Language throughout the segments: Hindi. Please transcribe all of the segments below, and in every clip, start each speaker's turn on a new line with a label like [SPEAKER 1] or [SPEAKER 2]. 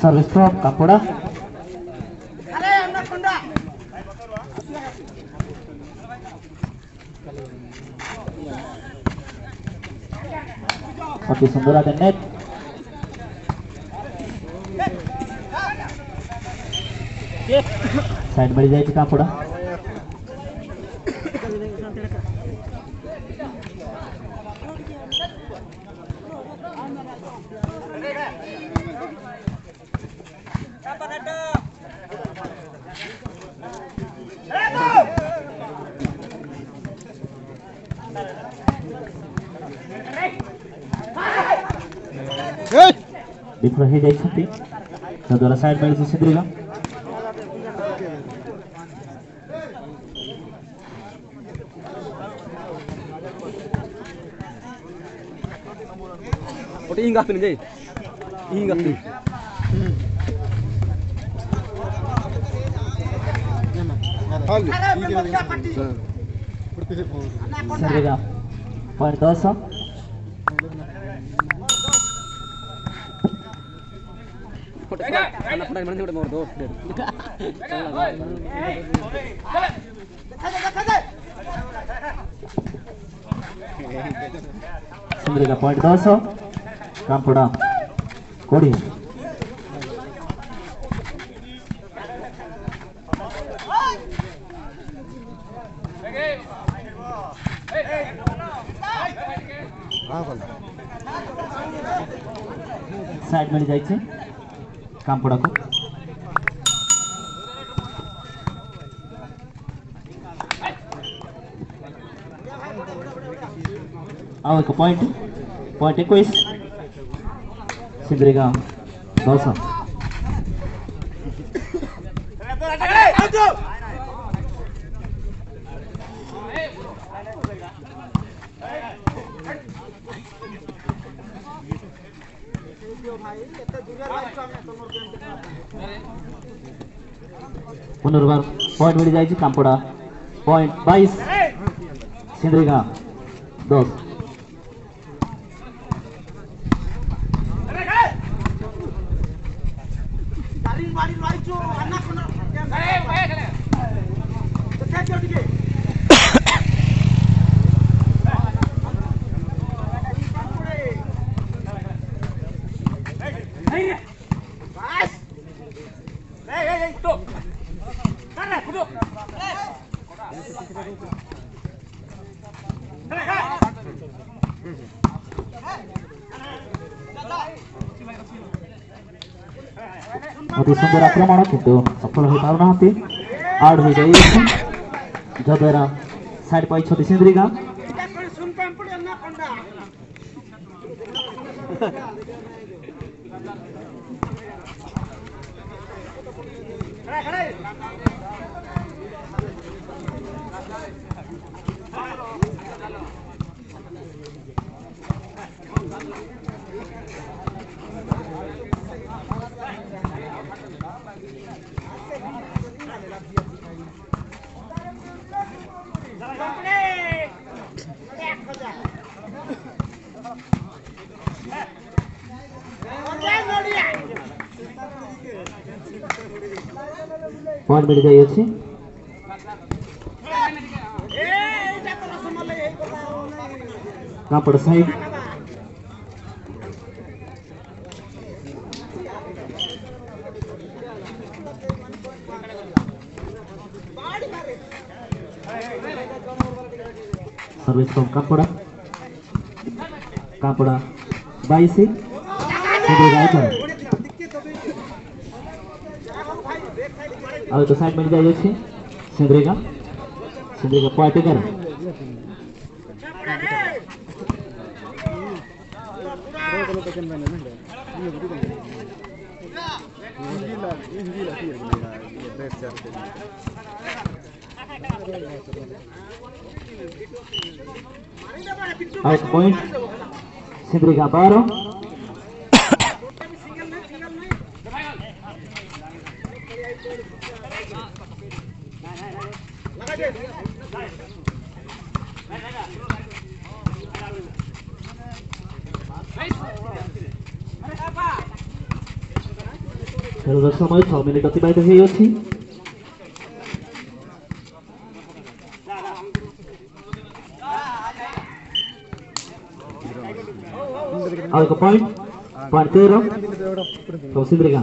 [SPEAKER 1] सर्विस स्टॉप कापोड़ा अरे हमरा कुंडा Oke, sembura dan net. Side balik jadi. Side ମିଳିଛି ସିଦ୍ରିକା
[SPEAKER 2] Oke, ingat ini, Jay. Ingat nih.
[SPEAKER 1] ସିଦ୍ରିକା point ଦଶ
[SPEAKER 2] Anak pernah Servirá. Cardoso. Sandrina Cardoso.
[SPEAKER 1] Campo Corinho. ଦଶ କାମ୍ପଡ଼ା କୋଡ଼ିଏ ସାଇଡ୍ ମିଳିଯାଇଛି କାମ୍ପଡ଼ାକୁ ଆଉ ଏକ ପଏଣ୍ଟ ପଏଣ୍ଟ ଏକୋଇଶ ସିଦ୍ରିକା ଦଶ पुनर्बार पॉइंट मिल जाएगी कामपड़ा पॉइंट बाईस सिंधरी का दस ଅତି ସୁନ୍ଦର ଆକ୍ରମଣ କିନ୍ତୁ ସଫଳ ହୋଇପାରୁନାହାନ୍ତି ଆଉଟ୍ ହୋଇଯାଇଛି ଯଦ୍ୱାରା पाँच मिल जाइए अच्छी कहाँ पड़ साइड सर्विस फ्रॉम कापड़ा कापड़ा कहाँ पड़ा? बाईस ଆଉ ତ ସାଇଡ୍ ମିଳି ଯାଇଅଛି ସିନ୍ଦ୍ରିକା ସିନ୍ଦ୍ରିକା ପଏଣ୍ଟ ଏଗାର খেলবার সময় ছ মিনিট অতিবাহিত হয়ে যাচ্ছি আরেক পয়েন্ট পয়েন্ট তেরো তহসিল রেখা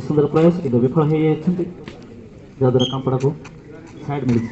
[SPEAKER 1] सुंदर प्रयास कि विफल हो जाद्वर कंपड़ को सैड मिल